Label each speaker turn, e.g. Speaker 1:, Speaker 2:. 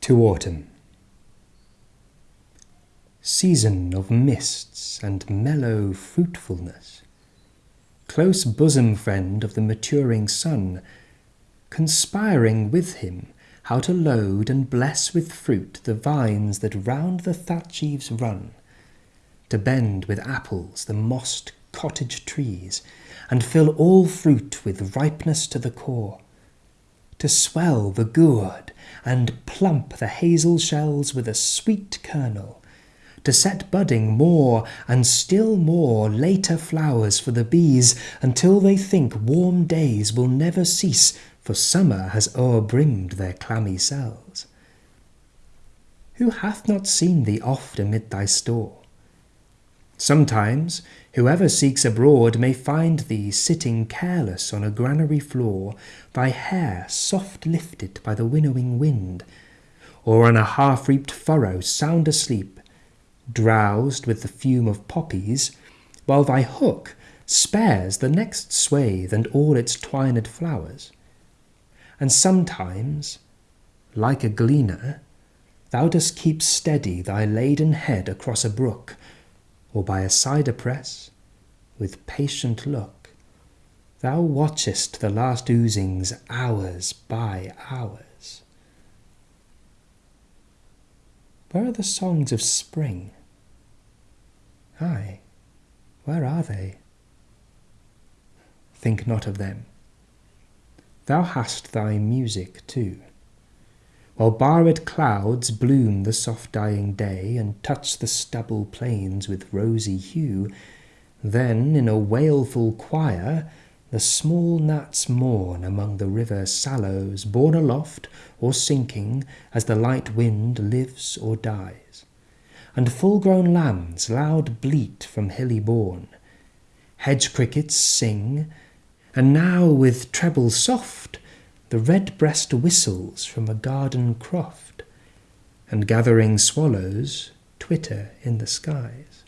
Speaker 1: to autumn. Season of mists and mellow fruitfulness, close bosom friend of the maturing sun, conspiring with him how to load and bless with fruit the vines that round the thatch eaves run, to bend with apples the mossed cottage trees, and fill all fruit with ripeness to the core, to swell the gourd and plump the hazel shells with a sweet kernel, to set budding more and still more later flowers for the bees until they think warm days will never cease, for summer has o'erbrimmed their clammy cells. Who hath not seen thee oft amid thy store? Sometimes whoever seeks abroad may find thee sitting careless on a granary floor, thy hair soft lifted by the winnowing wind, or on a half-reaped furrow sound asleep, drowsed with the fume of poppies, while thy hook spares the next swathe and all its twined flowers. And sometimes, like a gleaner, thou dost keep steady thy laden head across a brook, or by a cider press, with patient look, thou watchest the last oozings hours by hours. Where are the songs of spring? Ay, where are they? Think not of them. Thou hast thy music too. While barred clouds bloom the soft dying day, And touch the stubble plains with rosy hue, Then in a wailful choir the small gnats mourn Among the river sallows, borne aloft Or sinking as the light wind lives or dies and full-grown lambs loud bleat from hilly bourne. Hedge crickets sing, and now with treble soft the red-breast whistles from a garden croft, and gathering swallows twitter in the skies.